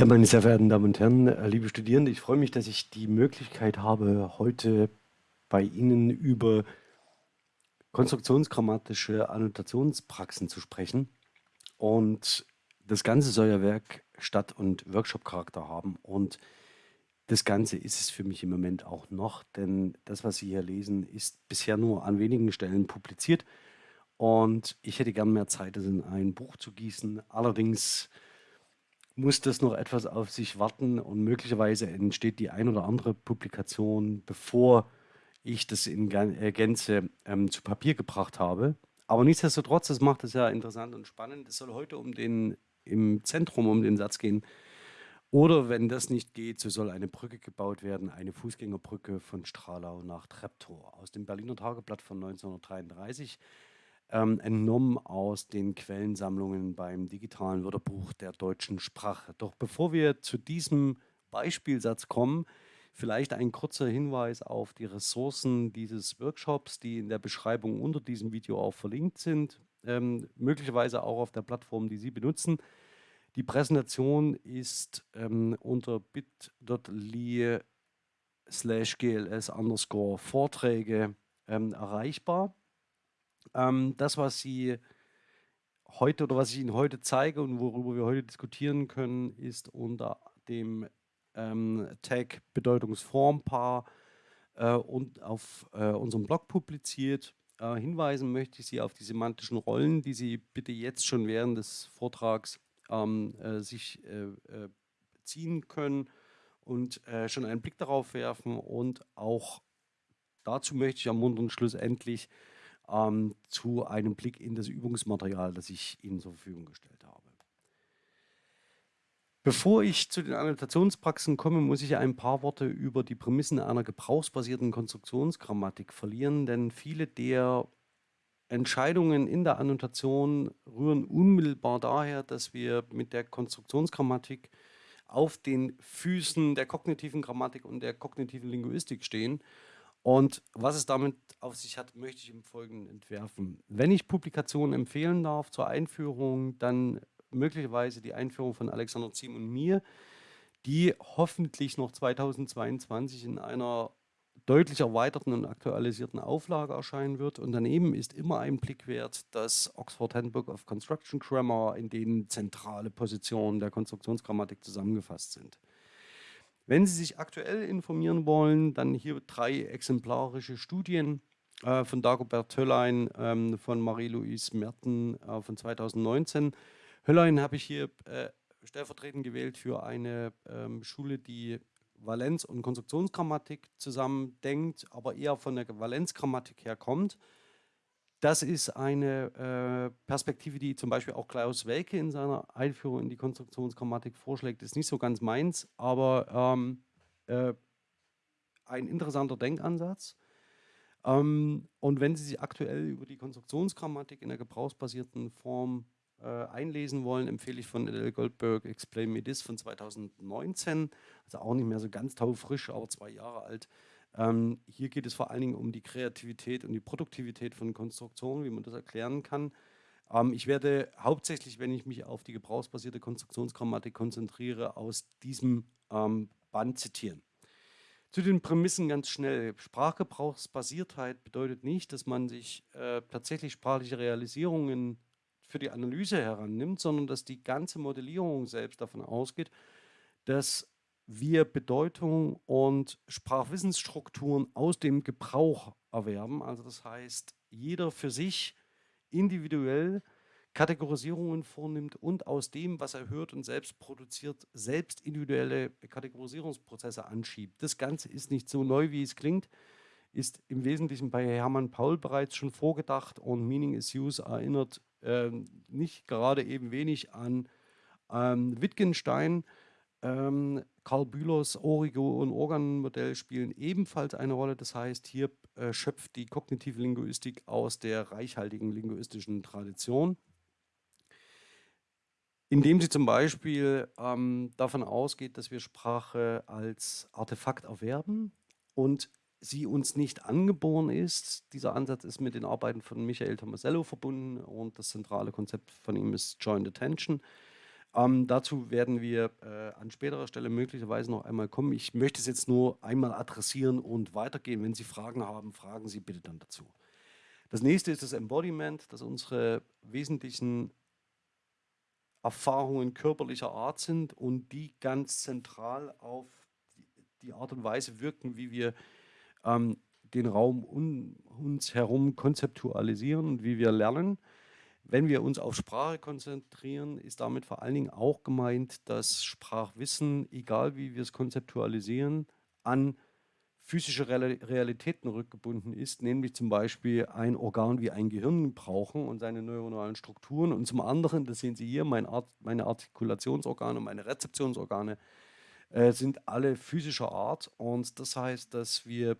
Ja, meine sehr verehrten Damen und Herren, äh, liebe Studierende, ich freue mich, dass ich die Möglichkeit habe, heute bei Ihnen über konstruktionsgrammatische Annotationspraxen zu sprechen. Und das Ganze soll ja Werk-, Stadt- und Workshop-Charakter haben. Und das Ganze ist es für mich im Moment auch noch, denn das, was Sie hier lesen, ist bisher nur an wenigen Stellen publiziert. Und ich hätte gern mehr Zeit, das in ein Buch zu gießen. Allerdings muss das noch etwas auf sich warten und möglicherweise entsteht die ein oder andere Publikation, bevor ich das in äh, Gänze ähm, zu Papier gebracht habe. Aber nichtsdestotrotz, das macht es ja interessant und spannend. Es soll heute um den, im Zentrum um den Satz gehen. Oder wenn das nicht geht, so soll eine Brücke gebaut werden, eine Fußgängerbrücke von Stralau nach Treptow aus dem Berliner Tageblatt von 1933 ähm, entnommen aus den Quellensammlungen beim digitalen Wörterbuch der deutschen Sprache. Doch bevor wir zu diesem Beispielsatz kommen, vielleicht ein kurzer Hinweis auf die Ressourcen dieses Workshops, die in der Beschreibung unter diesem Video auch verlinkt sind, ähm, möglicherweise auch auf der Plattform, die Sie benutzen. Die Präsentation ist ähm, unter bit.ly slash gls underscore Vorträge ähm, erreichbar. Ähm, das, was Sie heute oder was ich Ihnen heute zeige und worüber wir heute diskutieren können, ist unter dem ähm, Tag Bedeutungsformpaar äh, und auf äh, unserem Blog publiziert. Äh, hinweisen möchte ich Sie auf die semantischen Rollen, die Sie bitte jetzt schon während des Vortrags ähm, äh, sich äh, äh, ziehen können und schon einen Blick darauf werfen und auch dazu möchte ich ermuntern, schlussendlich ähm, zu einem Blick in das Übungsmaterial, das ich Ihnen zur Verfügung gestellt habe. Bevor ich zu den Annotationspraxen komme, muss ich ein paar Worte über die Prämissen einer gebrauchsbasierten Konstruktionsgrammatik verlieren, denn viele der Entscheidungen in der Annotation rühren unmittelbar daher, dass wir mit der Konstruktionsgrammatik auf den Füßen der kognitiven Grammatik und der kognitiven Linguistik stehen und was es damit auf sich hat, möchte ich im Folgenden entwerfen. Wenn ich Publikationen empfehlen darf zur Einführung, dann möglicherweise die Einführung von Alexander Ziem und mir, die hoffentlich noch 2022 in einer deutlich erweiterten und aktualisierten Auflage erscheinen wird. Und daneben ist immer ein Blick wert das Oxford Handbook of Construction Grammar, in dem zentrale Positionen der Konstruktionsgrammatik zusammengefasst sind. Wenn Sie sich aktuell informieren wollen, dann hier drei exemplarische Studien äh, von Dagobert Höllein, ähm, von Marie-Louise Merten äh, von 2019. Höllein habe ich hier äh, stellvertretend gewählt für eine ähm, Schule, die Valenz- und Konstruktionsgrammatik zusammendenkt, aber eher von der Valenzgrammatik her kommt. Das ist eine äh, Perspektive, die zum Beispiel auch Klaus Welke in seiner Einführung in die Konstruktionsgrammatik vorschlägt. Ist nicht so ganz meins, aber ähm, äh, ein interessanter Denkansatz. Ähm, und wenn Sie sich aktuell über die Konstruktionsgrammatik in der gebrauchsbasierten Form äh, einlesen wollen, empfehle ich von L. Goldberg Explain Me This von 2019, also auch nicht mehr so ganz taufrisch, aber zwei Jahre alt. Ähm, hier geht es vor allen Dingen um die Kreativität und die Produktivität von Konstruktionen, wie man das erklären kann. Ähm, ich werde hauptsächlich, wenn ich mich auf die gebrauchsbasierte Konstruktionsgrammatik konzentriere, aus diesem ähm, Band zitieren. Zu den Prämissen ganz schnell. Sprachgebrauchsbasiertheit bedeutet nicht, dass man sich äh, tatsächlich sprachliche Realisierungen für die Analyse herannimmt, sondern dass die ganze Modellierung selbst davon ausgeht, dass wir Bedeutung und Sprachwissensstrukturen aus dem Gebrauch erwerben. Also das heißt, jeder für sich individuell Kategorisierungen vornimmt und aus dem, was er hört und selbst produziert, selbst individuelle Kategorisierungsprozesse anschiebt. Das Ganze ist nicht so neu, wie es klingt, ist im Wesentlichen bei Hermann Paul bereits schon vorgedacht und Meaning is Use erinnert äh, nicht gerade eben wenig an ähm, Wittgenstein, ähm, Karl Bühlers Origo- und Organmodell spielen ebenfalls eine Rolle. Das heißt, hier äh, schöpft die kognitive Linguistik aus der reichhaltigen linguistischen Tradition, indem sie zum Beispiel ähm, davon ausgeht, dass wir Sprache als Artefakt erwerben und sie uns nicht angeboren ist. Dieser Ansatz ist mit den Arbeiten von Michael Tomasello verbunden und das zentrale Konzept von ihm ist Joint Attention. Ähm, dazu werden wir äh, an späterer Stelle möglicherweise noch einmal kommen. Ich möchte es jetzt nur einmal adressieren und weitergehen. Wenn Sie Fragen haben, fragen Sie bitte dann dazu. Das nächste ist das Embodiment, dass unsere wesentlichen Erfahrungen körperlicher Art sind und die ganz zentral auf die Art und Weise wirken, wie wir ähm, den Raum um uns herum konzeptualisieren und wie wir lernen. Wenn wir uns auf Sprache konzentrieren, ist damit vor allen Dingen auch gemeint, dass Sprachwissen, egal wie wir es konzeptualisieren, an physische Realitäten rückgebunden ist, nämlich zum Beispiel ein Organ wie ein Gehirn brauchen und seine neuronalen Strukturen. Und zum anderen, das sehen Sie hier, mein Art, meine Artikulationsorgane, meine Rezeptionsorgane äh, sind alle physischer Art. Und das heißt, dass wir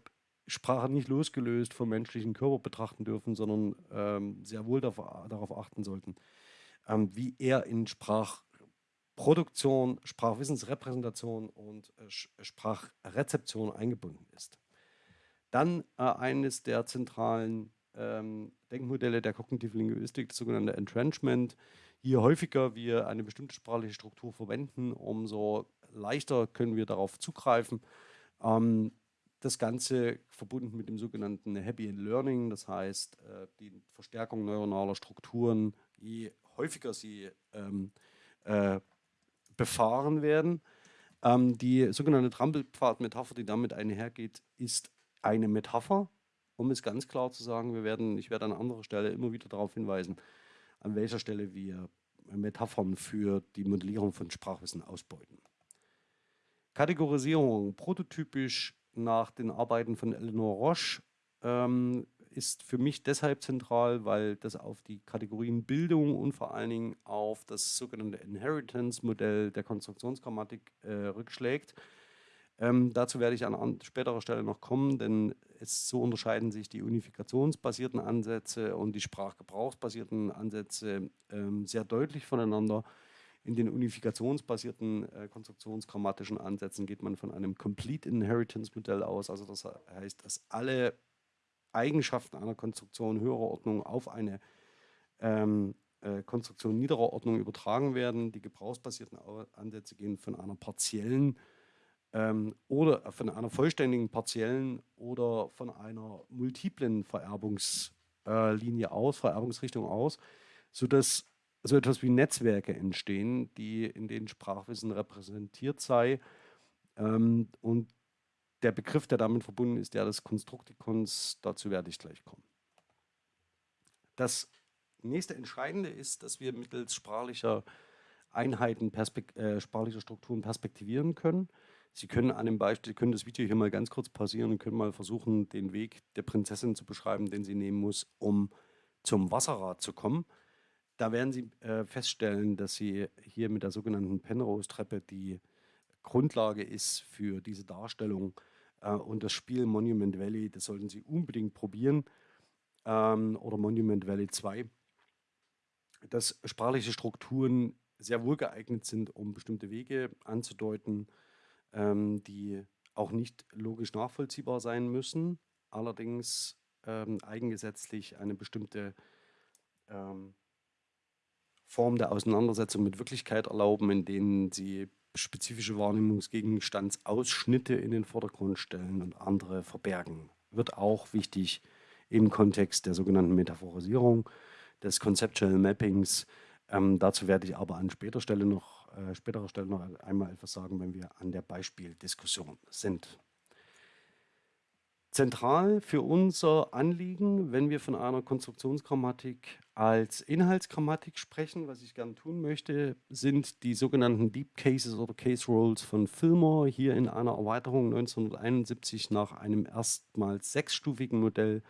Sprache nicht losgelöst vom menschlichen Körper betrachten dürfen, sondern ähm, sehr wohl darauf, darauf achten sollten, ähm, wie er in Sprachproduktion, Sprachwissensrepräsentation und äh, Sprachrezeption eingebunden ist. Dann äh, eines der zentralen ähm, Denkmodelle der kognitiven Linguistik, das sogenannte Entrenchment. Je häufiger wir eine bestimmte sprachliche Struktur verwenden, umso leichter können wir darauf zugreifen. Ähm, das Ganze verbunden mit dem sogenannten Happy Learning, das heißt äh, die Verstärkung neuronaler Strukturen, je häufiger sie ähm, äh, befahren werden. Ähm, die sogenannte Trampelpfad-Metapher, die damit einhergeht, ist eine Metapher, um es ganz klar zu sagen. Wir werden, ich werde an anderer Stelle immer wieder darauf hinweisen, an welcher Stelle wir Metaphern für die Modellierung von Sprachwissen ausbeuten. Kategorisierung, prototypisch nach den Arbeiten von Eleanor Roche ähm, ist für mich deshalb zentral, weil das auf die Kategorien Bildung und vor allen Dingen auf das sogenannte Inheritance-Modell der Konstruktionsgrammatik äh, rückschlägt. Ähm, dazu werde ich an, späterer Stelle noch kommen, denn es, so unterscheiden sich die unifikationsbasierten Ansätze und die sprachgebrauchsbasierten Ansätze ähm, sehr deutlich voneinander. In den unifikationsbasierten äh, konstruktionsgrammatischen Ansätzen geht man von einem Complete Inheritance Modell aus. Also das heißt, dass alle Eigenschaften einer Konstruktion höherer Ordnung auf eine ähm, äh, Konstruktion niederer Ordnung übertragen werden. Die gebrauchsbasierten Ansätze gehen von einer partiellen ähm, oder von einer vollständigen partiellen oder von einer multiplen Vererbungslinie äh, aus, Vererbungsrichtung aus, sodass so etwas wie Netzwerke entstehen, die in denen Sprachwissen repräsentiert sei. Ähm, und der Begriff, der damit verbunden ist, der des Konstruktikons, dazu werde ich gleich kommen. Das nächste Entscheidende ist, dass wir mittels sprachlicher Einheiten, Perspekt äh, sprachlicher Strukturen perspektivieren können. Sie können an dem Beispiel, können das Video hier mal ganz kurz pausieren und können mal versuchen, den Weg der Prinzessin zu beschreiben, den sie nehmen muss, um zum Wasserrad zu kommen. Da werden Sie äh, feststellen, dass Sie hier mit der sogenannten Penrose-Treppe die Grundlage ist für diese Darstellung. Äh, und das Spiel Monument Valley, das sollten Sie unbedingt probieren. Ähm, oder Monument Valley 2. Dass sprachliche Strukturen sehr wohl geeignet sind, um bestimmte Wege anzudeuten, ähm, die auch nicht logisch nachvollziehbar sein müssen, allerdings ähm, eigengesetzlich eine bestimmte ähm, Form der Auseinandersetzung mit Wirklichkeit erlauben, in denen sie spezifische Wahrnehmungsgegenstandsausschnitte in den Vordergrund stellen und andere verbergen. Wird auch wichtig im Kontext der sogenannten Metaphorisierung, des Conceptual Mappings. Ähm, dazu werde ich aber an späterer Stelle noch, äh, späterer Stelle noch einmal etwas sagen, wenn wir an der Beispieldiskussion sind. Zentral für unser Anliegen, wenn wir von einer Konstruktionsgrammatik als Inhaltsgrammatik sprechen, was ich gerne tun möchte, sind die sogenannten Deep Cases oder Case Rolls von Fillmore, hier in einer Erweiterung 1971 nach einem erstmals sechsstufigen Modell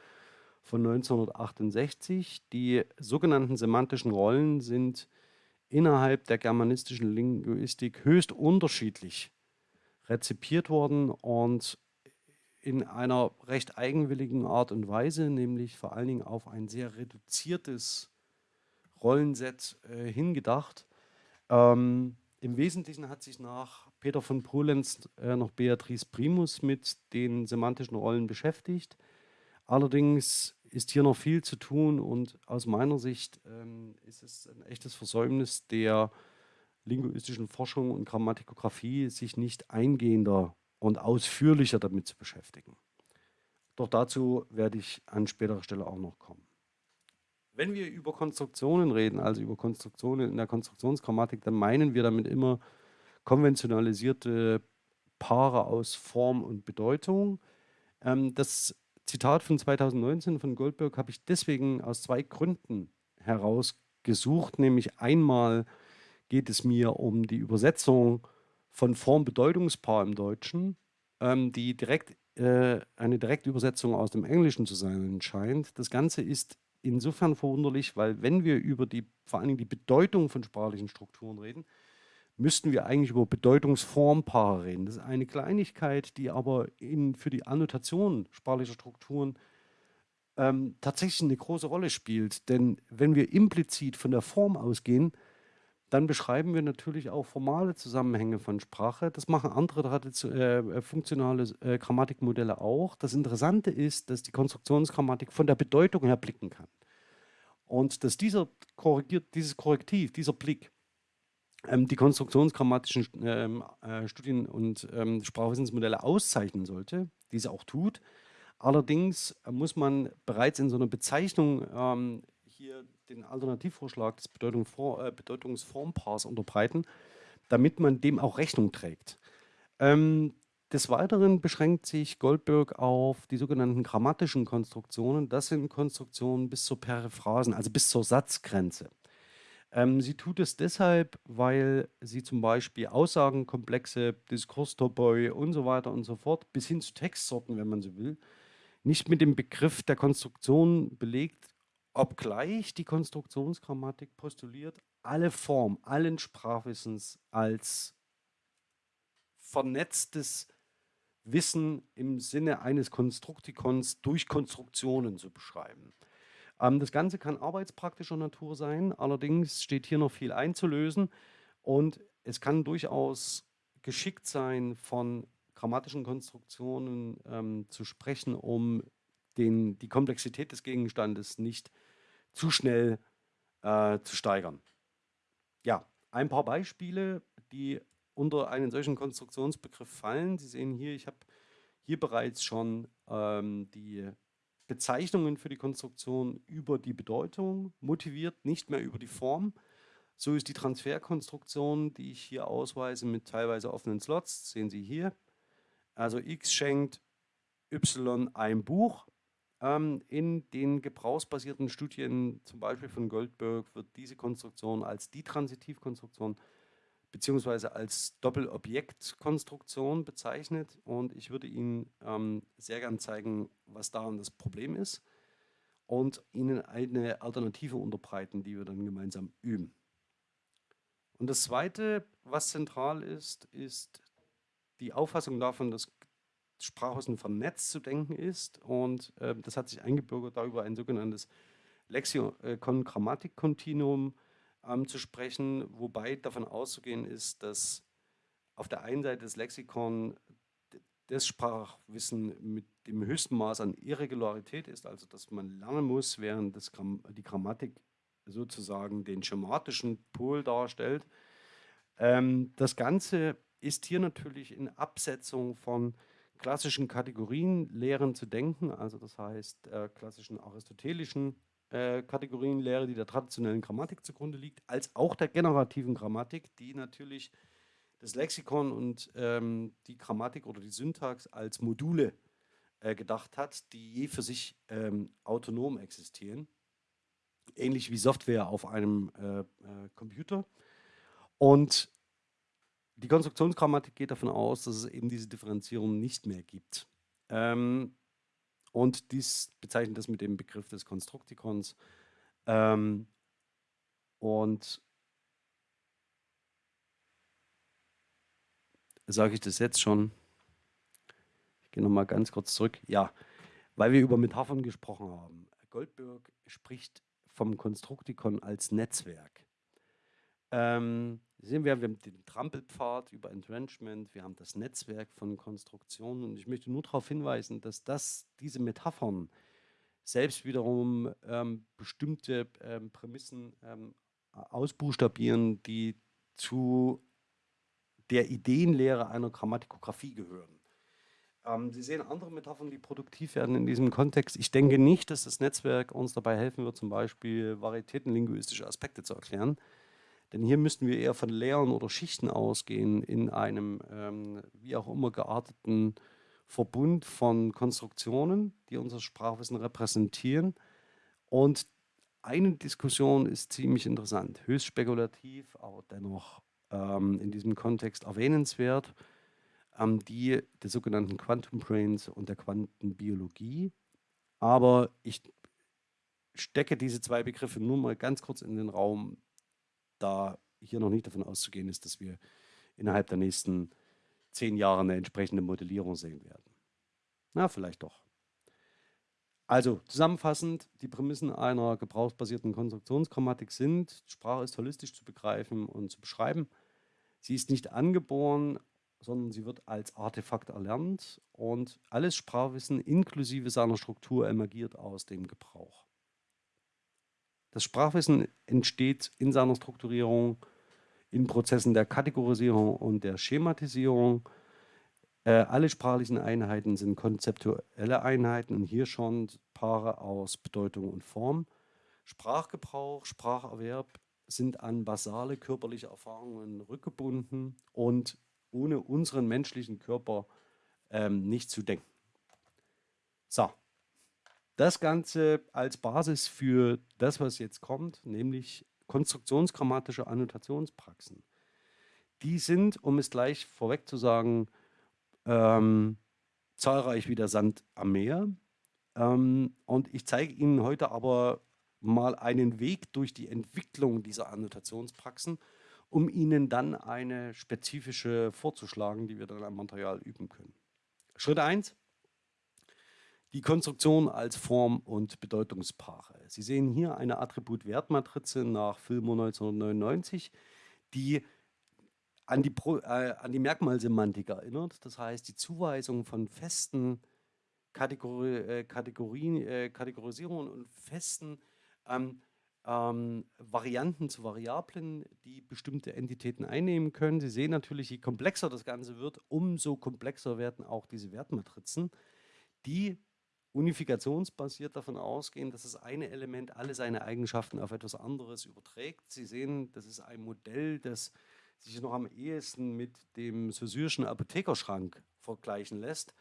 von 1968. Die sogenannten semantischen Rollen sind innerhalb der germanistischen Linguistik höchst unterschiedlich rezipiert worden und in einer recht eigenwilligen Art und Weise, nämlich vor allen Dingen auf ein sehr reduziertes Rollenset äh, hingedacht. Ähm, Im Wesentlichen hat sich nach Peter von Polenz äh, noch Beatrice Primus mit den semantischen Rollen beschäftigt. Allerdings ist hier noch viel zu tun und aus meiner Sicht ähm, ist es ein echtes Versäumnis der linguistischen Forschung und Grammatikographie sich nicht eingehender und ausführlicher damit zu beschäftigen. Doch dazu werde ich an späterer Stelle auch noch kommen. Wenn wir über Konstruktionen reden, also über Konstruktionen in der Konstruktionsgrammatik, dann meinen wir damit immer konventionalisierte Paare aus Form und Bedeutung. Ähm, das Zitat von 2019 von Goldberg habe ich deswegen aus zwei Gründen herausgesucht, nämlich einmal geht es mir um die Übersetzung von Form-Bedeutungspaar im Deutschen, ähm, die direkt äh, eine Direktübersetzung aus dem Englischen zu sein scheint. Das Ganze ist insofern verwunderlich, weil wenn wir über die, vor allen Dingen die Bedeutung von sprachlichen Strukturen reden, müssten wir eigentlich über Bedeutungsformpaare reden. Das ist eine Kleinigkeit, die aber in, für die Annotation sprachlicher Strukturen ähm, tatsächlich eine große Rolle spielt. Denn wenn wir implizit von der Form ausgehen, dann beschreiben wir natürlich auch formale Zusammenhänge von Sprache. Das machen andere äh, funktionale äh, Grammatikmodelle auch. Das Interessante ist, dass die Konstruktionsgrammatik von der Bedeutung her blicken kann. Und dass dieser korrigiert, dieses Korrektiv, dieser Blick, ähm, die konstruktionsgrammatischen ähm, äh, Studien und ähm, Sprachwissensmodelle auszeichnen sollte, diese auch tut. Allerdings muss man bereits in so einer Bezeichnung ähm, hier den Alternativvorschlag des äh, Bedeutungsformpaars unterbreiten, damit man dem auch Rechnung trägt. Ähm, des Weiteren beschränkt sich Goldberg auf die sogenannten grammatischen Konstruktionen. Das sind Konstruktionen bis zur Periphrasen, also bis zur Satzgrenze. Ähm, sie tut es deshalb, weil sie zum Beispiel Aussagenkomplexe, Diskurstopoi und so weiter und so fort, bis hin zu Textsorten, wenn man so will, nicht mit dem Begriff der Konstruktion belegt, Obgleich die Konstruktionsgrammatik postuliert, alle Form, allen Sprachwissens als vernetztes Wissen im Sinne eines Konstruktikons durch Konstruktionen zu beschreiben. Ähm, das Ganze kann arbeitspraktischer Natur sein, allerdings steht hier noch viel einzulösen und es kann durchaus geschickt sein, von grammatischen Konstruktionen ähm, zu sprechen, um den, die Komplexität des Gegenstandes nicht zu schnell äh, zu steigern. Ja, ein paar Beispiele, die unter einen solchen Konstruktionsbegriff fallen. Sie sehen hier, ich habe hier bereits schon ähm, die Bezeichnungen für die Konstruktion über die Bedeutung motiviert, nicht mehr über die Form. So ist die Transferkonstruktion, die ich hier ausweise mit teilweise offenen Slots, sehen Sie hier. Also x schenkt y ein Buch. Ähm, in den gebrauchsbasierten Studien, zum Beispiel von Goldberg, wird diese Konstruktion als die Transitivkonstruktion beziehungsweise als Doppelobjektkonstruktion bezeichnet und ich würde Ihnen ähm, sehr gern zeigen, was daran das Problem ist und Ihnen eine Alternative unterbreiten, die wir dann gemeinsam üben. Und das Zweite, was zentral ist, ist die Auffassung davon, dass Sprachwissen vernetzt zu denken ist. Und äh, das hat sich eingebürgert, darüber ein sogenanntes Lexikon-Grammatik-Kontinuum ähm, zu sprechen, wobei davon auszugehen ist, dass auf der einen Seite das Lexikon das Sprachwissen mit dem höchsten Maß an Irregularität ist, also dass man lernen muss, während das Gram die Grammatik sozusagen den schematischen Pol darstellt. Ähm, das Ganze ist hier natürlich in Absetzung von klassischen Kategorienlehren zu denken, also das heißt äh, klassischen aristotelischen äh, Kategorienlehre, die der traditionellen Grammatik zugrunde liegt, als auch der generativen Grammatik, die natürlich das Lexikon und ähm, die Grammatik oder die Syntax als Module äh, gedacht hat, die je für sich ähm, autonom existieren, ähnlich wie Software auf einem äh, äh Computer. Und die Konstruktionsgrammatik geht davon aus, dass es eben diese Differenzierung nicht mehr gibt. Ähm, und dies bezeichnet das mit dem Begriff des Konstruktikons. Ähm, und sage ich das jetzt schon? Ich gehe nochmal ganz kurz zurück. Ja, weil wir über Metaphern gesprochen haben. Goldberg spricht vom Konstruktikon als Netzwerk. Ähm, sehen wir, wir haben den Trampelpfad über Entrenchment, wir haben das Netzwerk von Konstruktionen und ich möchte nur darauf hinweisen, dass das, diese Metaphern selbst wiederum ähm, bestimmte ähm, Prämissen ähm, ausbuchstabieren, die zu der Ideenlehre einer Grammatikografie gehören. Ähm, Sie sehen andere Metaphern, die produktiv werden in diesem Kontext. Ich denke nicht, dass das Netzwerk uns dabei helfen wird, zum Beispiel varietätenlinguistische Aspekte zu erklären. Denn hier müssten wir eher von Lehren oder Schichten ausgehen in einem ähm, wie auch immer gearteten Verbund von Konstruktionen, die unser Sprachwissen repräsentieren. Und eine Diskussion ist ziemlich interessant, höchst spekulativ, aber dennoch ähm, in diesem Kontext erwähnenswert ähm, die der sogenannten Quantum Brains und der Quantenbiologie. Aber ich stecke diese zwei Begriffe nur mal ganz kurz in den Raum, da hier noch nicht davon auszugehen ist, dass wir innerhalb der nächsten zehn Jahre eine entsprechende Modellierung sehen werden. Na, vielleicht doch. Also zusammenfassend, die Prämissen einer gebrauchsbasierten Konstruktionsgrammatik sind, Sprache ist holistisch zu begreifen und zu beschreiben. Sie ist nicht angeboren, sondern sie wird als Artefakt erlernt und alles Sprachwissen inklusive seiner Struktur emergiert aus dem Gebrauch. Das Sprachwissen entsteht in seiner Strukturierung in Prozessen der Kategorisierung und der Schematisierung. Äh, alle sprachlichen Einheiten sind konzeptuelle Einheiten und hier schon Paare aus Bedeutung und Form. Sprachgebrauch, Spracherwerb sind an basale körperliche Erfahrungen rückgebunden und ohne unseren menschlichen Körper ähm, nicht zu denken. So, das Ganze als Basis für das, was jetzt kommt, nämlich konstruktionsgrammatische Annotationspraxen. Die sind, um es gleich vorweg zu sagen, ähm, zahlreich wie der Sand am Meer. Ähm, und ich zeige Ihnen heute aber mal einen Weg durch die Entwicklung dieser Annotationspraxen um ihnen dann eine spezifische vorzuschlagen, die wir dann am Material üben können. Schritt 1. Die Konstruktion als Form- und Bedeutungspaare. Sie sehen hier eine Attribut-Wertmatrize nach Filmo 1999, die an die, Pro, äh, an die Merkmalsemantik erinnert. Das heißt, die Zuweisung von festen Kategori äh, Kategorien, äh, Kategorisierungen und festen ähm, ähm, Varianten zu Variablen, die bestimmte Entitäten einnehmen können. Sie sehen natürlich, je komplexer das Ganze wird, umso komplexer werden auch diese Wertmatrizen, die unifikationsbasiert davon ausgehen, dass das eine Element alle seine Eigenschaften auf etwas anderes überträgt. Sie sehen, das ist ein Modell, das sich noch am ehesten mit dem Saussure'schen Apothekerschrank vergleichen lässt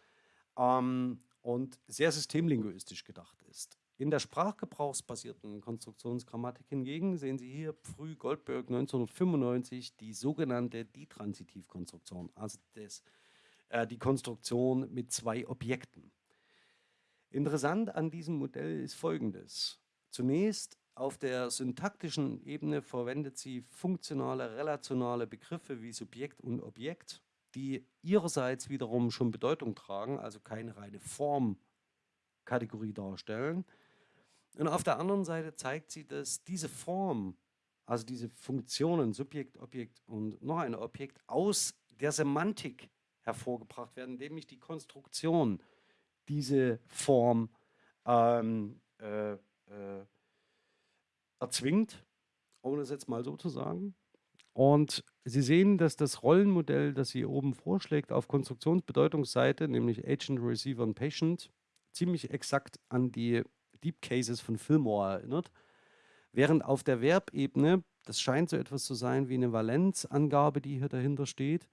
ähm, und sehr systemlinguistisch gedacht ist. In der sprachgebrauchsbasierten Konstruktionsgrammatik hingegen sehen Sie hier früh Goldberg 1995 die sogenannte Ditransitivkonstruktion, also das, äh, die Konstruktion mit zwei Objekten. Interessant an diesem Modell ist folgendes. Zunächst auf der syntaktischen Ebene verwendet sie funktionale, relationale Begriffe wie Subjekt und Objekt, die ihrerseits wiederum schon Bedeutung tragen, also keine reine Formkategorie darstellen. Und auf der anderen Seite zeigt sie, dass diese Form, also diese Funktionen, Subjekt, Objekt und noch ein Objekt, aus der Semantik hervorgebracht werden, indem ich die Konstruktion diese Form ähm, äh, äh, erzwingt, um das jetzt mal so zu sagen. Und Sie sehen, dass das Rollenmodell, das sie oben vorschlägt, auf Konstruktionsbedeutungsseite, nämlich Agent, Receiver und Patient, ziemlich exakt an die Deep Cases von Fillmore erinnert. Während auf der Verbebene, das scheint so etwas zu sein wie eine Valenzangabe, die hier dahinter steht,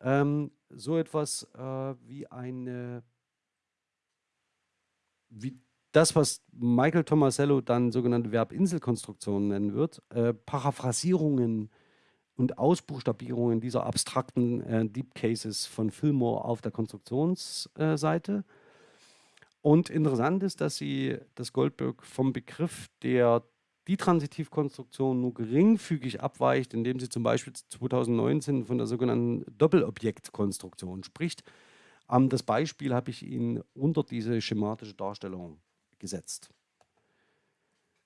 ähm, so etwas äh, wie eine, wie das, was Michael Tomasello dann sogenannte Verbinselkonstruktionen nennen wird, äh, Paraphrasierungen und Ausbuchstabierungen dieser abstrakten äh, Deep Cases von Fillmore auf der Konstruktionsseite. Und interessant ist, dass sie das Goldberg vom Begriff der die Transitivkonstruktion nur geringfügig abweicht, indem sie zum Beispiel 2019 von der sogenannten Doppelobjektkonstruktion spricht. Ähm, das Beispiel habe ich Ihnen unter diese schematische Darstellung gesetzt.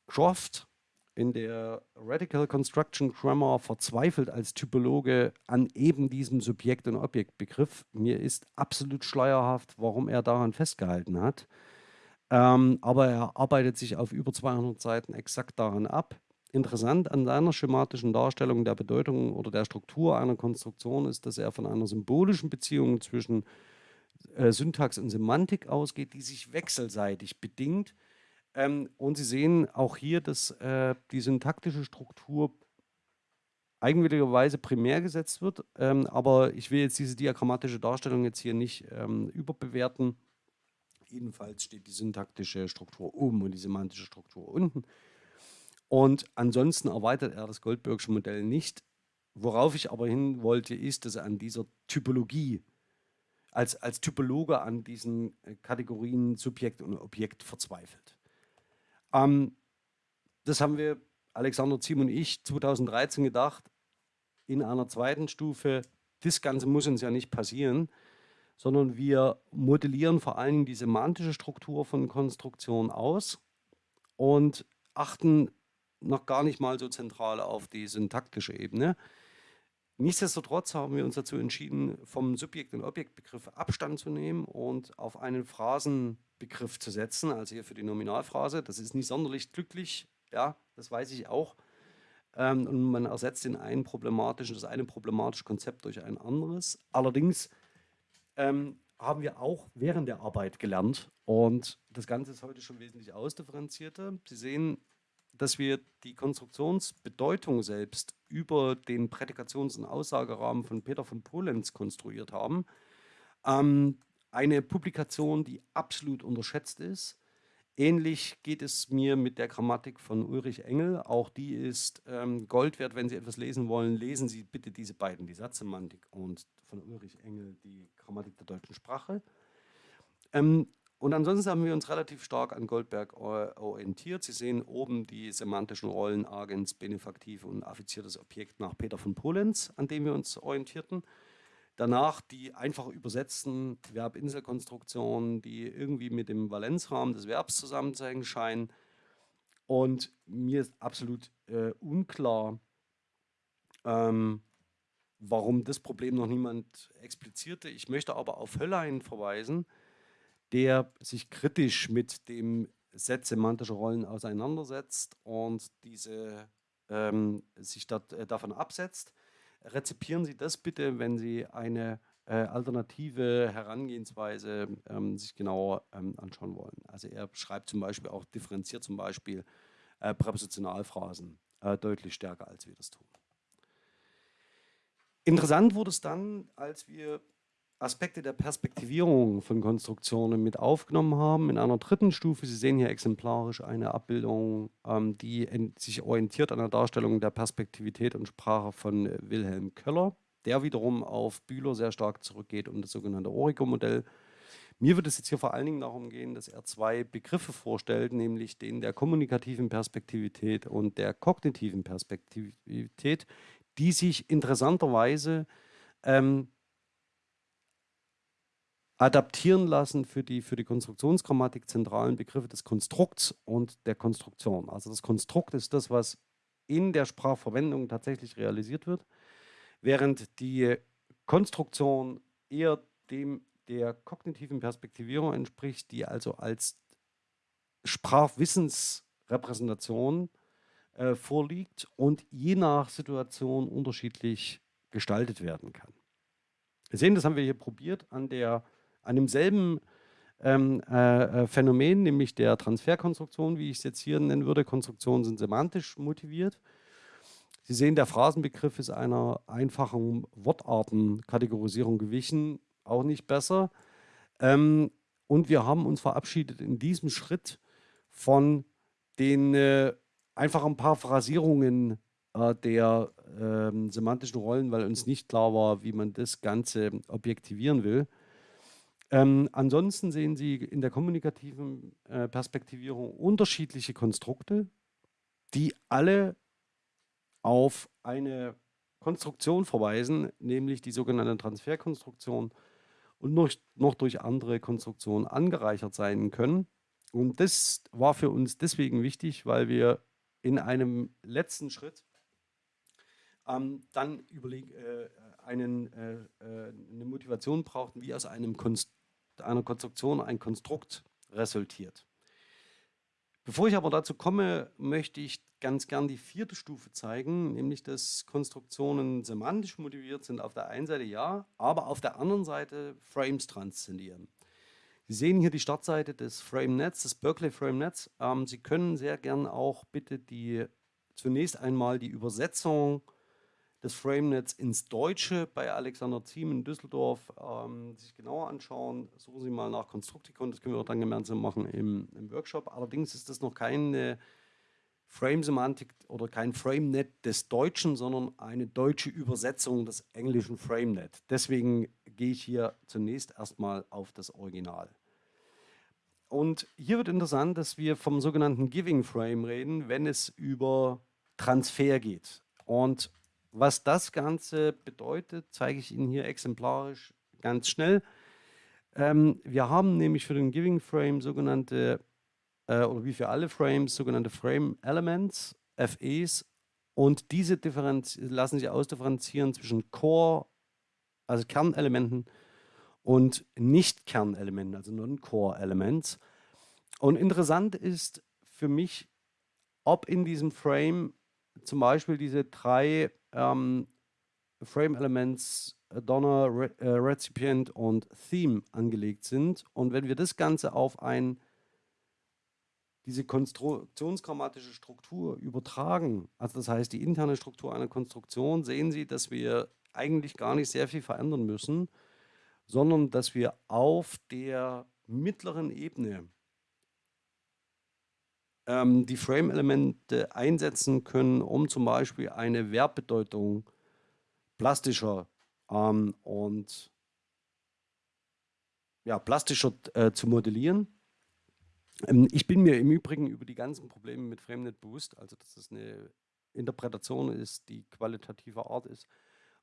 Croft in der Radical Construction Grammar verzweifelt als Typologe an eben diesem Subjekt- und Objektbegriff. Mir ist absolut schleierhaft, warum er daran festgehalten hat. Ähm, aber er arbeitet sich auf über 200 Seiten exakt daran ab. interessant an seiner schematischen Darstellung der Bedeutung oder der Struktur einer Konstruktion ist, dass er von einer symbolischen Beziehung zwischen äh, Syntax und Semantik ausgeht, die sich wechselseitig bedingt. Ähm, und Sie sehen auch hier, dass äh, die syntaktische Struktur eigenwilligerweise primär gesetzt wird. Ähm, aber ich will jetzt diese diagrammatische Darstellung jetzt hier nicht ähm, überbewerten. Jedenfalls steht die syntaktische Struktur oben und die semantische Struktur unten. Und ansonsten erweitert er das Goldbergsche Modell nicht. Worauf ich aber hin wollte, ist, dass er an dieser Typologie, als, als Typologe an diesen äh, Kategorien Subjekt und Objekt verzweifelt. Ähm, das haben wir, Alexander Ziem und ich, 2013 gedacht, in einer zweiten Stufe, das Ganze muss uns ja nicht passieren, sondern wir modellieren vor allen Dingen die semantische Struktur von Konstruktionen aus und achten noch gar nicht mal so zentral auf die syntaktische Ebene. Nichtsdestotrotz haben wir uns dazu entschieden, vom Subjekt- und Objektbegriff Abstand zu nehmen und auf einen Phrasenbegriff zu setzen, also hier für die Nominalphrase. Das ist nicht sonderlich glücklich, ja, das weiß ich auch. Ähm, und man ersetzt den einen problematischen, das eine problematische Konzept durch ein anderes. Allerdings ähm, haben wir auch während der Arbeit gelernt und das Ganze ist heute schon wesentlich ausdifferenzierter. Sie sehen, dass wir die Konstruktionsbedeutung selbst über den Prädikations- und Aussagerahmen von Peter von Polenz konstruiert haben. Ähm, eine Publikation, die absolut unterschätzt ist. Ähnlich geht es mir mit der Grammatik von Ulrich Engel. Auch die ist ähm, Gold wert. Wenn Sie etwas lesen wollen, lesen Sie bitte diese beiden, die Satzsemantik und von Ulrich Engel die Grammatik der deutschen Sprache. Ähm, und ansonsten haben wir uns relativ stark an Goldberg orientiert. Sie sehen oben die semantischen Rollen Agens, Benefaktiv und affiziertes Objekt nach Peter von Polenz, an dem wir uns orientierten. Danach die einfach übersetzten Verbinselkonstruktionen, die irgendwie mit dem Valenzrahmen des Verbs zusammenzuhängen scheinen. Und mir ist absolut äh, unklar, ähm, warum das Problem noch niemand explizierte. Ich möchte aber auf Höllein verweisen, der sich kritisch mit dem Set semantischer Rollen auseinandersetzt und diese ähm, sich dat, äh, davon absetzt. Rezipieren Sie das bitte, wenn Sie eine äh, alternative Herangehensweise ähm, sich genauer ähm, anschauen wollen. Also er schreibt zum Beispiel auch, differenziert zum Beispiel äh, Präpositionalphrasen äh, deutlich stärker, als wir das tun. Interessant wurde es dann, als wir Aspekte der Perspektivierung von Konstruktionen mit aufgenommen haben. In einer dritten Stufe, Sie sehen hier exemplarisch eine Abbildung, ähm, die sich orientiert an der Darstellung der Perspektivität und Sprache von äh, Wilhelm Köller, der wiederum auf Bühler sehr stark zurückgeht und das sogenannte Origo-Modell. Mir wird es jetzt hier vor allen Dingen darum gehen, dass er zwei Begriffe vorstellt, nämlich den der kommunikativen Perspektivität und der kognitiven Perspektivität, die sich interessanterweise ähm, adaptieren lassen für die, für die Konstruktionsgrammatik zentralen Begriffe des Konstrukts und der Konstruktion. Also das Konstrukt ist das, was in der Sprachverwendung tatsächlich realisiert wird, während die Konstruktion eher dem der kognitiven Perspektivierung entspricht, die also als Sprachwissensrepräsentation äh, vorliegt und je nach Situation unterschiedlich gestaltet werden kann. Wir sehen, das haben wir hier probiert an der an demselben ähm, äh, äh, Phänomen, nämlich der Transferkonstruktion, wie ich es jetzt hier nennen würde. Konstruktionen sind semantisch motiviert. Sie sehen, der Phrasenbegriff ist einer einfachen Wortartenkategorisierung gewichen, auch nicht besser. Ähm, und wir haben uns verabschiedet in diesem Schritt von den äh, einfachen Paraphrasierungen äh, der äh, semantischen Rollen, weil uns nicht klar war, wie man das Ganze objektivieren will. Ähm, ansonsten sehen Sie in der kommunikativen äh, Perspektivierung unterschiedliche Konstrukte, die alle auf eine Konstruktion verweisen, nämlich die sogenannte Transferkonstruktion und noch, noch durch andere Konstruktionen angereichert sein können. Und das war für uns deswegen wichtig, weil wir in einem letzten Schritt ähm, dann überleg, äh, einen, äh, äh, eine Motivation brauchten, wie aus einem Konst einer Konstruktion ein Konstrukt resultiert. Bevor ich aber dazu komme, möchte ich ganz gern die vierte Stufe zeigen, nämlich dass Konstruktionen semantisch motiviert sind auf der einen Seite ja, aber auf der anderen Seite Frames transzendieren. Sie sehen hier die Startseite des FrameNets, des Berkeley FrameNets. Ähm, Sie können sehr gern auch bitte die zunächst einmal die Übersetzung des FrameNets ins Deutsche bei Alexander Ziem in Düsseldorf ähm, sich genauer anschauen. Suchen Sie mal nach Constructicon, das können wir auch dann gemeinsam machen im, im Workshop. Allerdings ist das noch keine Frame-Semantik oder kein FrameNet des Deutschen, sondern eine deutsche Übersetzung des englischen FrameNet. Deswegen gehe ich hier zunächst erstmal auf das Original. Und hier wird interessant, dass wir vom sogenannten Giving Frame reden, wenn es über Transfer geht. Und was das Ganze bedeutet, zeige ich Ihnen hier exemplarisch ganz schnell. Ähm, wir haben nämlich für den Giving Frame sogenannte, äh, oder wie für alle Frames, sogenannte Frame Elements, FEs, und diese lassen sich ausdifferenzieren zwischen Core, also Kernelementen, und Nicht-Kernelementen, also Non-Core-Elements. Und interessant ist für mich, ob in diesem Frame zum Beispiel diese drei ähm, Frame Elements äh, Donner, Re äh, Recipient und Theme angelegt sind. Und wenn wir das Ganze auf ein, diese konstruktionsgrammatische Struktur übertragen, also das heißt die interne Struktur einer Konstruktion, sehen Sie, dass wir eigentlich gar nicht sehr viel verändern müssen, sondern dass wir auf der mittleren Ebene ähm, die Frame-Elemente einsetzen können, um zum Beispiel eine Verbbedeutung plastischer ähm, und ja, plastischer äh, zu modellieren. Ähm, ich bin mir im Übrigen über die ganzen Probleme mit FrameNet bewusst, also dass es eine Interpretation ist, die qualitativer Art ist,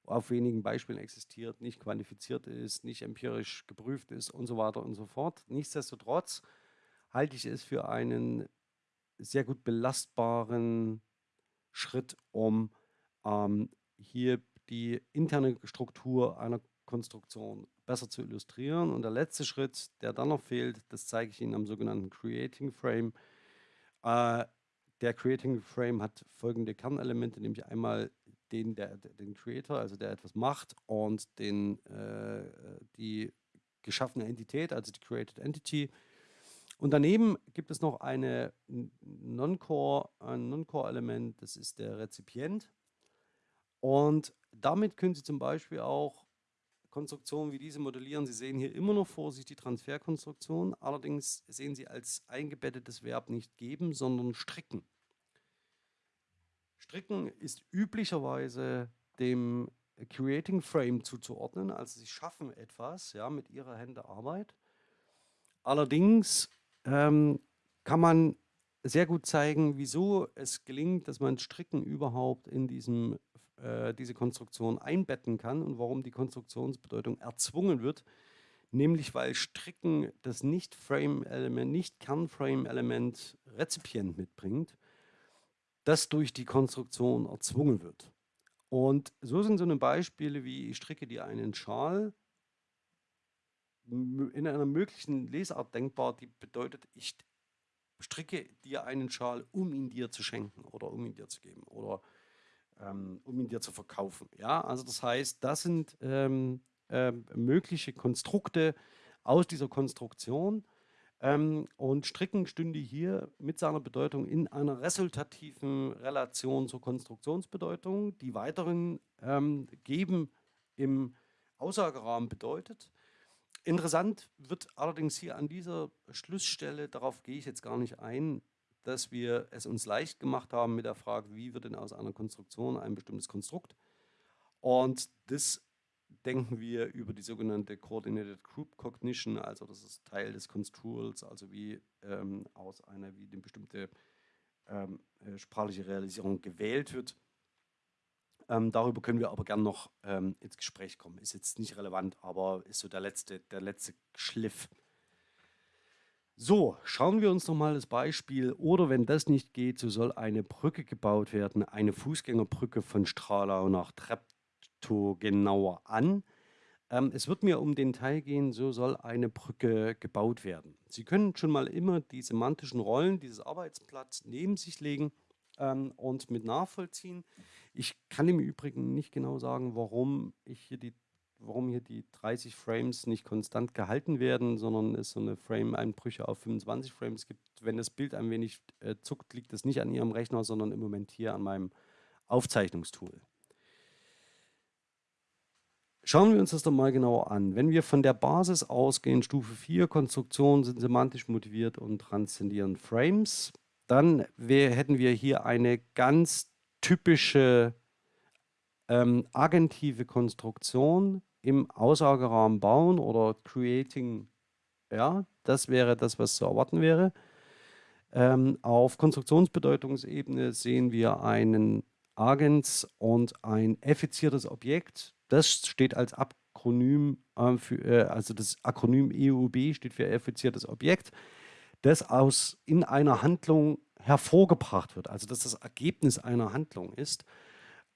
auf wenigen Beispielen existiert, nicht quantifiziert ist, nicht empirisch geprüft ist und so weiter und so fort. Nichtsdestotrotz halte ich es für einen sehr gut belastbaren Schritt, um ähm, hier die interne Struktur einer Konstruktion besser zu illustrieren. Und der letzte Schritt, der dann noch fehlt, das zeige ich Ihnen am sogenannten Creating Frame. Äh, der Creating Frame hat folgende Kernelemente, nämlich einmal den, der, den Creator, also der etwas macht, und den, äh, die geschaffene Entität, also die Created Entity, und daneben gibt es noch eine Non-Core, ein Non-Core-Element, das ist der Rezipient. Und damit können Sie zum Beispiel auch Konstruktionen wie diese modellieren. Sie sehen hier immer noch vor sich die Transferkonstruktion, allerdings sehen Sie als eingebettetes Verb nicht geben, sondern stricken. Stricken ist üblicherweise dem Creating Frame zuzuordnen, also Sie schaffen etwas ja, mit Ihrer Hände Arbeit. Allerdings ähm, kann man sehr gut zeigen, wieso es gelingt, dass man Stricken überhaupt in diesem, äh, diese Konstruktion einbetten kann und warum die Konstruktionsbedeutung erzwungen wird. Nämlich weil Stricken das Nicht-Frame-Element, Nicht-Kern-Frame-Element Rezipient mitbringt, das durch die Konstruktion erzwungen wird. Und so sind so eine Beispiele wie ich stricke dir einen Schal in einer möglichen Lesart denkbar, die bedeutet, ich stricke dir einen Schal, um ihn dir zu schenken oder um ihn dir zu geben oder ähm, um ihn dir zu verkaufen. Ja, also das heißt, das sind ähm, äh, mögliche Konstrukte aus dieser Konstruktion. Ähm, und Stricken stünde hier mit seiner Bedeutung in einer resultativen Relation zur Konstruktionsbedeutung, die weiteren ähm, geben im Aussagerahmen bedeutet, Interessant wird allerdings hier an dieser Schlussstelle, darauf gehe ich jetzt gar nicht ein, dass wir es uns leicht gemacht haben mit der Frage, wie wird denn aus einer Konstruktion ein bestimmtes Konstrukt? Und das denken wir über die sogenannte Coordinated Group Cognition, also das ist Teil des Construals, also wie ähm, aus einer, wie eine bestimmte ähm, äh, sprachliche Realisierung gewählt wird. Ähm, darüber können wir aber gern noch ähm, ins Gespräch kommen. Ist jetzt nicht relevant, aber ist so der letzte, der letzte Schliff. So, schauen wir uns nochmal das Beispiel. Oder wenn das nicht geht, so soll eine Brücke gebaut werden, eine Fußgängerbrücke von Stralau nach Treptow genauer an. ähm, es wird mir um den Teil gehen, so soll eine Brücke gebaut werden. Sie können schon mal immer die semantischen Rollen dieses Arbeitsblatts neben sich legen ähm, und mit nachvollziehen. Ich kann im Übrigen nicht genau sagen, warum ich hier die warum hier die 30 Frames nicht konstant gehalten werden, sondern es so eine Frame-Einbrüche auf 25 Frames gibt. Wenn das Bild ein wenig äh, zuckt, liegt das nicht an Ihrem Rechner, sondern im Moment hier an meinem Aufzeichnungstool. Schauen wir uns das doch mal genauer an. Wenn wir von der Basis ausgehen, Stufe 4, Konstruktionen sind semantisch motiviert und transzendieren Frames, dann hätten wir hier eine ganz typische ähm, agentive Konstruktion im Aussagerahmen bauen oder creating, ja, das wäre das, was zu erwarten wäre. Ähm, auf Konstruktionsbedeutungsebene sehen wir einen Agens und ein effiziertes Objekt. Das steht als Akronym, äh, für, äh, also das Akronym EUB steht für effiziertes Objekt, das aus in einer Handlung hervorgebracht wird, also dass das Ergebnis einer Handlung ist.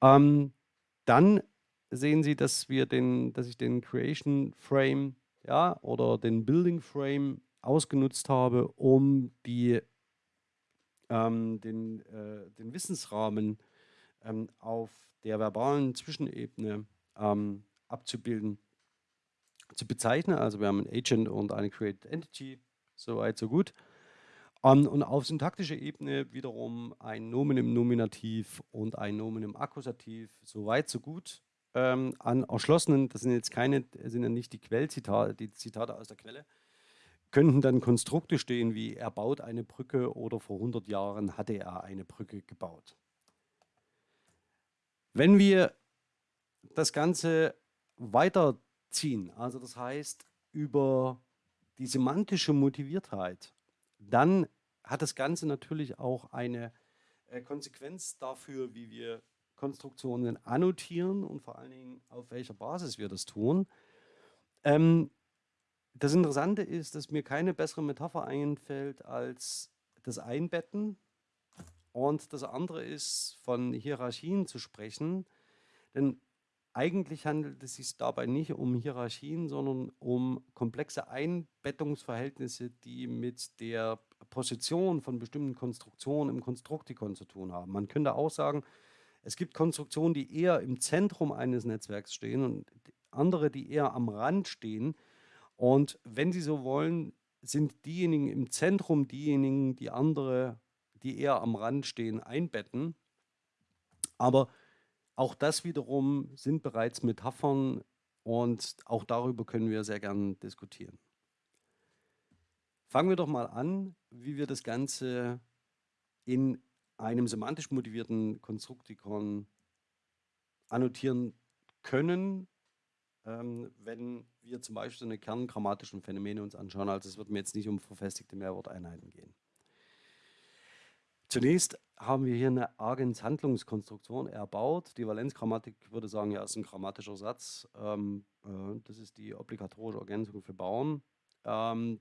Ähm, dann sehen Sie, dass wir den, dass ich den Creation Frame ja, oder den Building Frame ausgenutzt habe, um die, ähm, den, äh, den Wissensrahmen ähm, auf der verbalen Zwischenebene ähm, abzubilden, zu bezeichnen. Also wir haben ein Agent und eine Created Entity, soweit so gut. Um, ähm, und auf syntaktischer Ebene wiederum ein Nomen im Nominativ und ein Nomen im Akkusativ, soweit so gut ähm, an erschlossenen, das sind jetzt keine, sind ja nicht die Quellzitate, die Zitate aus der Quelle, könnten dann Konstrukte stehen wie er baut eine Brücke oder vor 100 Jahren hatte er eine Brücke gebaut. Wenn wir das Ganze weiterziehen, also das heißt über die semantische Motiviertheit, dann hat das Ganze natürlich auch eine äh, Konsequenz dafür, wie wir Konstruktionen annotieren und vor allen Dingen auf welcher Basis wir das tun. Ähm, das Interessante ist, dass mir keine bessere Metapher einfällt als das Einbetten. Und das andere ist, von Hierarchien zu sprechen. Denn eigentlich handelt es sich dabei nicht um Hierarchien, sondern um komplexe Einbettungsverhältnisse, die mit der Position von bestimmten Konstruktionen im Konstruktikon zu tun haben. Man könnte auch sagen, es gibt Konstruktionen, die eher im Zentrum eines Netzwerks stehen und andere, die eher am Rand stehen. Und wenn Sie so wollen, sind diejenigen im Zentrum diejenigen, die andere, die eher am Rand stehen, einbetten. Aber auch das wiederum sind bereits Metaphern und auch darüber können wir sehr gern diskutieren. Fangen wir doch mal an, wie wir das Ganze in einem semantisch motivierten Konstruktikon annotieren können, ähm, wenn wir zum Beispiel so eine kerngrammatischen Phänomene uns anschauen. Also es wird mir jetzt nicht um verfestigte Mehrworteinheiten gehen. Zunächst haben wir hier eine Agens-Handlungskonstruktion erbaut. Die Valenzgrammatik würde sagen, ja, ist ein grammatischer Satz. Ähm, äh, das ist die obligatorische Ergänzung für Bauen. Ähm,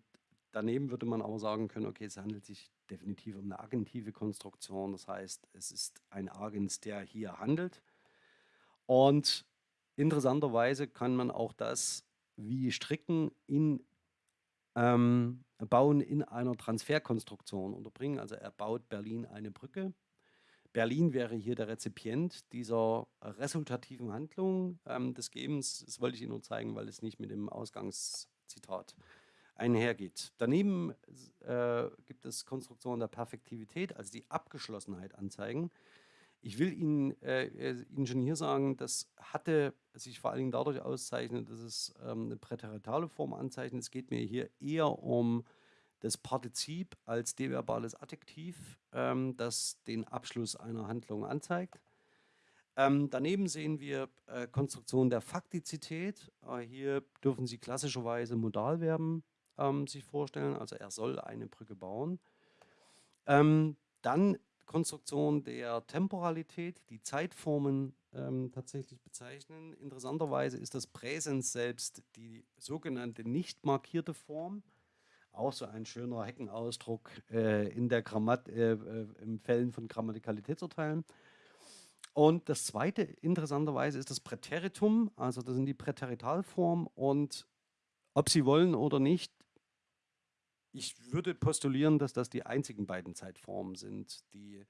Daneben würde man aber sagen können, okay, es handelt sich definitiv um eine agentive Konstruktion. Das heißt, es ist ein Agens, der hier handelt. Und interessanterweise kann man auch das wie Stricken in ähm, Bauen in einer Transferkonstruktion unterbringen. Also er baut Berlin eine Brücke. Berlin wäre hier der Rezipient dieser resultativen Handlung ähm, des Gebens. Das wollte ich Ihnen nur zeigen, weil es nicht mit dem Ausgangszitat einhergeht. Daneben äh, gibt es Konstruktionen der Perfektivität, also die Abgeschlossenheit anzeigen. Ich will Ihnen, äh, äh, Ihnen schon hier sagen, das hatte sich vor allen Dingen dadurch auszeichnet, dass es ähm, eine präteritale Form anzeichnet. Es geht mir hier eher um das Partizip als deverbales Adjektiv, ähm, das den Abschluss einer Handlung anzeigt. Ähm, daneben sehen wir äh, Konstruktionen der Faktizität. Äh, hier dürfen Sie klassischerweise Modalverben ähm, sich vorstellen. Also er soll eine Brücke bauen. Ähm, dann Konstruktion der Temporalität, die Zeitformen ähm, tatsächlich bezeichnen. Interessanterweise ist das Präsens selbst die sogenannte nicht markierte Form. Auch so ein schöner Heckenausdruck äh, in der Grammat, äh, äh, im Fällen von Grammatikalitätsurteilen. Und das zweite interessanterweise ist das Präteritum, also das sind die Präteritalformen und ob Sie wollen oder nicht, ich würde postulieren, dass das die einzigen beiden Zeitformen sind, die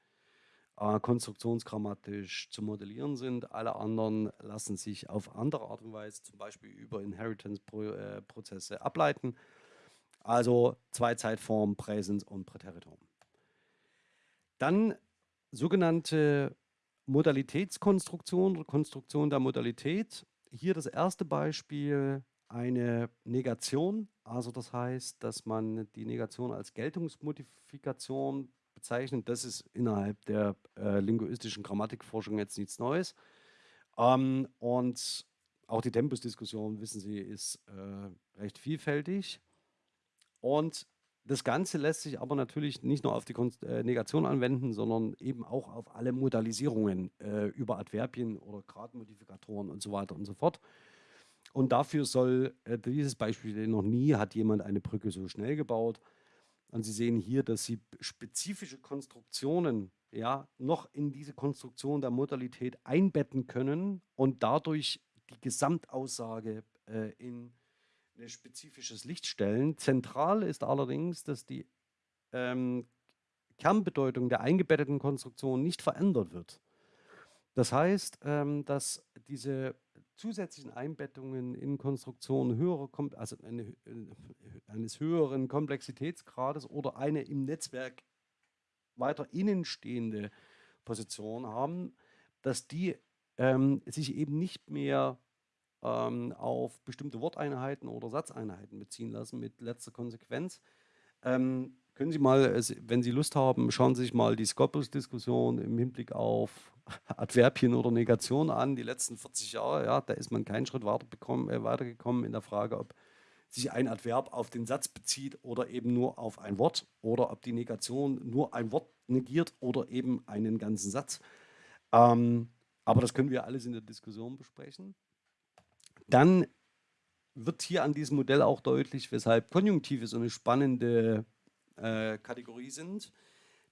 äh, konstruktionsgrammatisch zu modellieren sind. Alle anderen lassen sich auf andere Art und Weise, zum Beispiel über Inheritance-Prozesse, äh, ableiten. Also zwei Zeitformen, Präsens und Präteritum. Dann sogenannte Modalitätskonstruktion oder Konstruktion der Modalität. Hier das erste Beispiel, eine Negation. Also das heißt, dass man die Negation als Geltungsmodifikation bezeichnet. Das ist innerhalb der äh, linguistischen Grammatikforschung jetzt nichts Neues. Ähm, und auch die Tempusdiskussion, wissen Sie, ist äh, recht vielfältig. Und das Ganze lässt sich aber natürlich nicht nur auf die äh, Negation anwenden, sondern eben auch auf alle Modalisierungen äh, über Adverbien oder Gradmodifikatoren und so weiter und so fort. Und dafür soll äh, dieses Beispiel, noch nie hat jemand eine Brücke so schnell gebaut. Und Sie sehen hier, dass Sie spezifische Konstruktionen ja, noch in diese Konstruktion der Modalität einbetten können und dadurch die Gesamtaussage äh, in ein spezifisches Licht stellen. Zentral ist allerdings, dass die ähm, Kernbedeutung der eingebetteten Konstruktion nicht verändert wird. Das heißt, ähm, dass diese zusätzlichen Einbettungen in Konstruktionen höherer, also eine, äh, eines höheren Komplexitätsgrades oder eine im Netzwerk weiter innen stehende Position haben, dass die ähm, sich eben nicht mehr ähm, auf bestimmte Worteinheiten oder Satzeinheiten beziehen lassen, mit letzter Konsequenz. Ähm, können Sie mal, wenn Sie Lust haben, schauen Sie sich mal die Scopus-Diskussion im Hinblick auf Adverbien oder Negation an, die letzten 40 Jahre. Ja, da ist man keinen Schritt äh, weitergekommen in der Frage, ob sich ein Adverb auf den Satz bezieht oder eben nur auf ein Wort oder ob die Negation nur ein Wort negiert oder eben einen ganzen Satz. Ähm, aber das können wir alles in der Diskussion besprechen. Dann wird hier an diesem Modell auch deutlich, weshalb Konjunktive so eine spannende äh, Kategorie sind.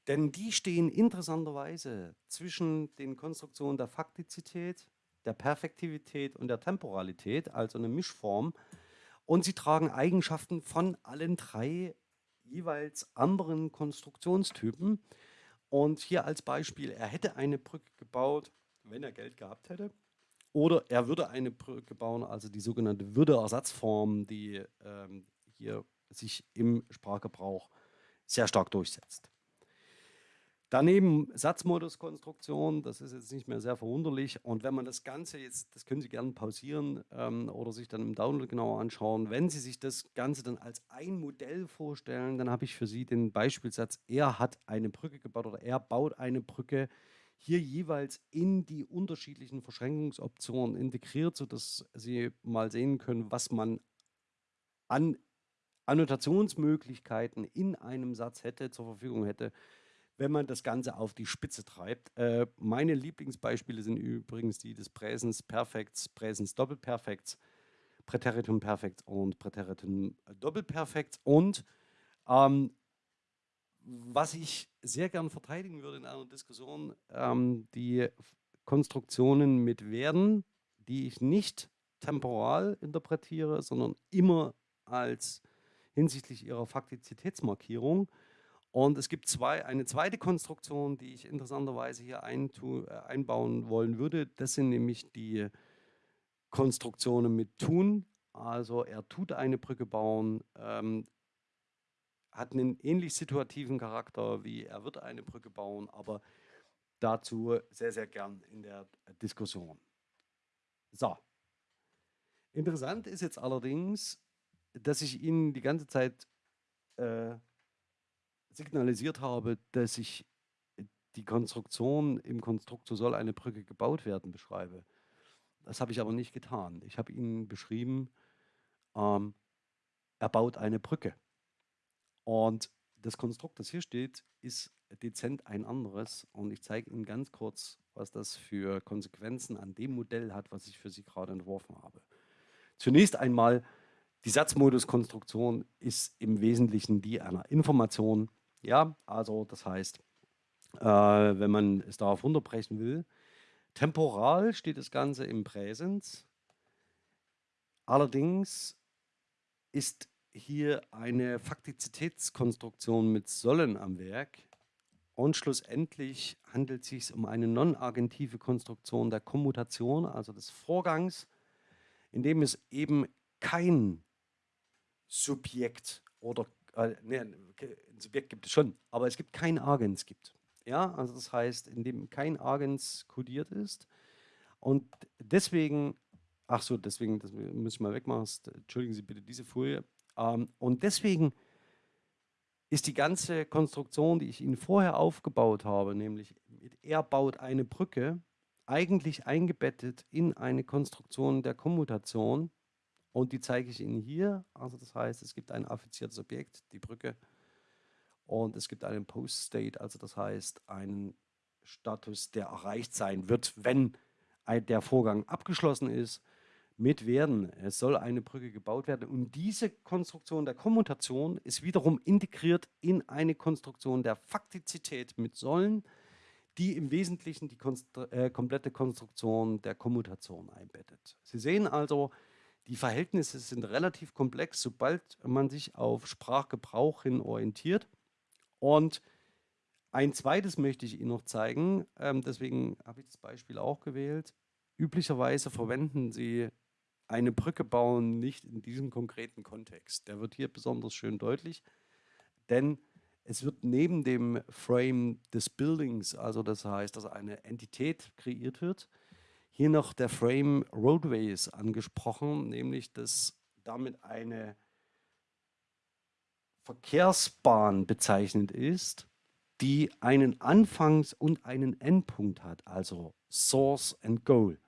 Denn die stehen interessanterweise zwischen den Konstruktionen der Faktizität, der Perfektivität und der Temporalität, also eine Mischform. Und sie tragen Eigenschaften von allen drei jeweils anderen Konstruktionstypen. Und hier als Beispiel, er hätte eine Brücke gebaut, wenn er Geld gehabt hätte. Oder er würde eine Brücke bauen, also die sogenannte Würdeersatzform, die ähm, hier sich im Sprachgebrauch sehr stark durchsetzt. Daneben Satzmoduskonstruktion, das ist jetzt nicht mehr sehr verwunderlich. Und wenn man das Ganze jetzt, das können Sie gerne pausieren ähm, oder sich dann im Download genauer anschauen, wenn Sie sich das Ganze dann als ein Modell vorstellen, dann habe ich für Sie den Beispielsatz, er hat eine Brücke gebaut oder er baut eine Brücke, hier jeweils in die unterschiedlichen Verschränkungsoptionen integriert, sodass Sie mal sehen können, was man an Annotationsmöglichkeiten in einem Satz hätte, zur Verfügung hätte, wenn man das Ganze auf die Spitze treibt. Äh, meine Lieblingsbeispiele sind übrigens die des Präsens Perfekts, Präsens Doppelperfekts, Präteritum Perfekts und Präteritum Doppelperfekts. Und ähm, was ich sehr gern verteidigen würde in einer Diskussion, ähm, die Konstruktionen mit werden, die ich nicht temporal interpretiere, sondern immer als hinsichtlich ihrer Faktizitätsmarkierung. Und es gibt zwei, eine zweite Konstruktion, die ich interessanterweise hier eintu, äh, einbauen wollen würde. Das sind nämlich die Konstruktionen mit tun. Also er tut eine Brücke bauen, ähm, hat einen ähnlich situativen Charakter wie er wird eine Brücke bauen, aber dazu sehr, sehr gern in der Diskussion. So. Interessant ist jetzt allerdings, dass ich Ihnen die ganze Zeit äh, signalisiert habe, dass ich die Konstruktion im Konstrukt, so soll eine Brücke gebaut werden, beschreibe. Das habe ich aber nicht getan. Ich habe Ihnen beschrieben, ähm, er baut eine Brücke. Und das Konstrukt, das hier steht, ist dezent ein anderes. Und ich zeige Ihnen ganz kurz, was das für Konsequenzen an dem Modell hat, was ich für Sie gerade entworfen habe. Zunächst einmal, die Satzmoduskonstruktion ist im Wesentlichen die einer Information. Ja, also das heißt, äh, wenn man es darauf runterbrechen will, Temporal steht das Ganze im Präsens. Allerdings ist hier eine Faktizitätskonstruktion mit Sollen am Werk und schlussendlich handelt es sich um eine non-agentive Konstruktion der Kommutation, also des Vorgangs, in dem es eben kein Subjekt oder äh, nee, ein Subjekt gibt es schon, aber es gibt kein Agens gibt. Ja, also das heißt, in dem kein Agens kodiert ist. Und deswegen, ach so, deswegen, das muss ich mal wegmachen, entschuldigen Sie bitte diese Folie. Ähm, und deswegen ist die ganze Konstruktion, die ich Ihnen vorher aufgebaut habe, nämlich er baut eine Brücke, eigentlich eingebettet in eine Konstruktion der Kommutation. Und die zeige ich Ihnen hier. Also das heißt, es gibt ein affiziertes Objekt, die Brücke, und es gibt einen Post-State, also das heißt einen Status, der erreicht sein wird, wenn der Vorgang abgeschlossen ist, mit werden. Es soll eine Brücke gebaut werden und diese Konstruktion der Kommutation ist wiederum integriert in eine Konstruktion der Faktizität mit Sollen, die im Wesentlichen die Konstru äh, komplette Konstruktion der Kommutation einbettet. Sie sehen also, die Verhältnisse sind relativ komplex, sobald man sich auf Sprachgebrauch hin orientiert. Und ein zweites möchte ich Ihnen noch zeigen, ähm, deswegen habe ich das Beispiel auch gewählt. Üblicherweise verwenden Sie eine Brücke bauen nicht in diesem konkreten Kontext. Der wird hier besonders schön deutlich, denn es wird neben dem Frame des Buildings, also das heißt, dass eine Entität kreiert wird, hier noch der Frame Roadways angesprochen, nämlich dass damit eine Verkehrsbahn bezeichnet ist, die einen Anfangs- und einen Endpunkt hat, also Source and Goal.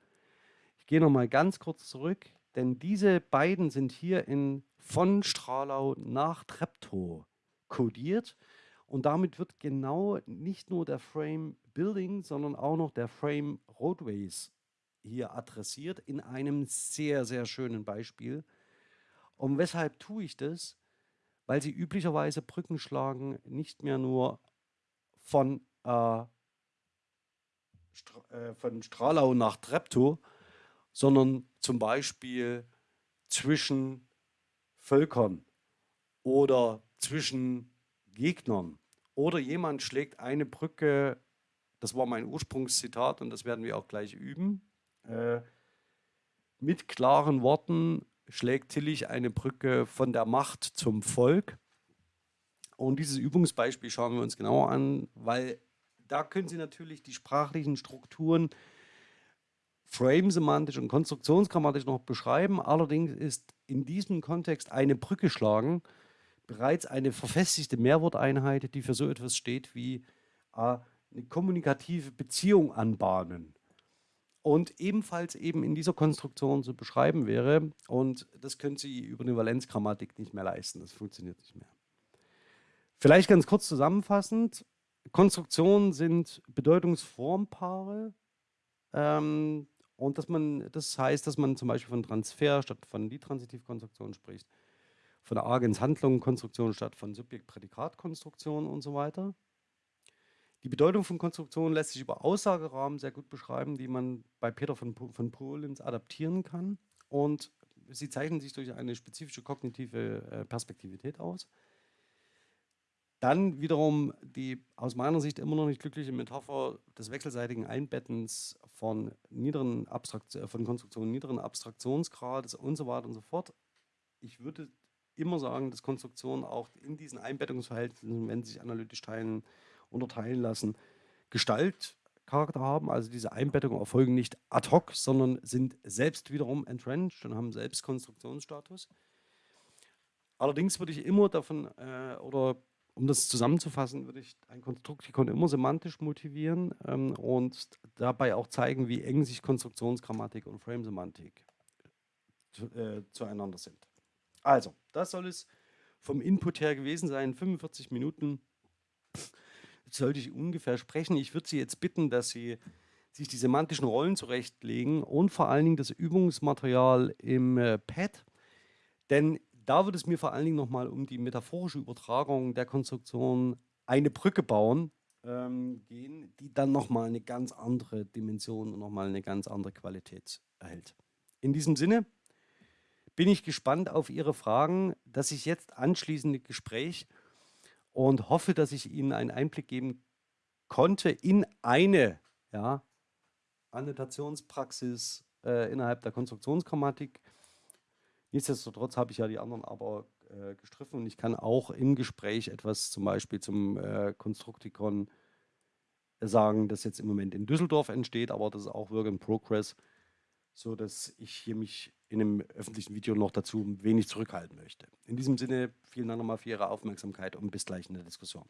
Ich gehe nochmal ganz kurz zurück, denn diese beiden sind hier in von Stralau nach Treptow kodiert und damit wird genau nicht nur der Frame Building, sondern auch noch der Frame Roadways hier adressiert in einem sehr, sehr schönen Beispiel. Und weshalb tue ich das? weil sie üblicherweise Brücken schlagen, nicht mehr nur von, äh, Stra äh, von Stralau nach Treptow, sondern zum Beispiel zwischen Völkern oder zwischen Gegnern. Oder jemand schlägt eine Brücke, das war mein Ursprungszitat und das werden wir auch gleich üben, äh, mit klaren Worten schlägt Tillich eine Brücke von der Macht zum Volk. Und dieses Übungsbeispiel schauen wir uns genauer an, weil da können Sie natürlich die sprachlichen Strukturen frame-semantisch und konstruktionsgrammatisch noch beschreiben. Allerdings ist in diesem Kontext eine Brücke schlagen bereits eine verfestigte Mehrworteinheit, die für so etwas steht wie äh, eine kommunikative Beziehung anbahnen und ebenfalls eben in dieser Konstruktion zu beschreiben wäre. Und das können Sie über eine Valenzgrammatik nicht mehr leisten. Das funktioniert nicht mehr. Vielleicht ganz kurz zusammenfassend. Konstruktionen sind Bedeutungsformpaare. Ähm, und dass man, das heißt, dass man zum Beispiel von Transfer statt von Liedtransitivkonstruktion spricht, von der Agens-Handlung-Konstruktion statt von Subjekt-Prädikat-Konstruktion und so weiter. Die Bedeutung von Konstruktionen lässt sich über Aussagerahmen sehr gut beschreiben, die man bei Peter von, von Polens adaptieren kann. Und sie zeichnen sich durch eine spezifische kognitive äh, Perspektivität aus. Dann wiederum die aus meiner Sicht immer noch nicht glückliche Metapher des wechselseitigen Einbettens von, niederen äh, von Konstruktionen niederen Abstraktionsgrades und so weiter und so fort. Ich würde immer sagen, dass Konstruktionen auch in diesen Einbettungsverhältnissen, wenn sie sich analytisch teilen, unterteilen lassen, Gestaltcharakter haben. Also diese Einbettungen erfolgen nicht ad hoc, sondern sind selbst wiederum entrenched und haben selbst Konstruktionsstatus. Allerdings würde ich immer davon, äh, oder um das zusammenzufassen, würde ich ein Konstruktikon immer semantisch motivieren ähm, und dabei auch zeigen, wie eng sich Konstruktionsgrammatik und Frame-Semantik äh, zueinander sind. Also, das soll es vom Input her gewesen sein, 45 Minuten sollte ich ungefähr sprechen. Ich würde Sie jetzt bitten, dass Sie sich die semantischen Rollen zurechtlegen und vor allen Dingen das Übungsmaterial im äh, Pad. Denn da wird es mir vor allen Dingen nochmal um die metaphorische Übertragung der Konstruktion eine Brücke bauen ähm, gehen, die dann nochmal eine ganz andere Dimension und nochmal eine ganz andere Qualität erhält. In diesem Sinne bin ich gespannt auf Ihre Fragen, dass ich jetzt anschließende Gespräch und hoffe, dass ich Ihnen einen Einblick geben konnte in eine ja, Annotationspraxis äh, innerhalb der Konstruktionsgrammatik. Nichtsdestotrotz habe ich ja die anderen aber äh, gestriffen und ich kann auch im Gespräch etwas zum Beispiel zum äh, Konstruktikon sagen, das jetzt im Moment in Düsseldorf entsteht, aber das ist auch Work in Progress, so dass ich hier mich in einem öffentlichen Video noch dazu wenig zurückhalten möchte. In diesem Sinne, vielen Dank nochmal für Ihre Aufmerksamkeit und bis gleich in der Diskussion.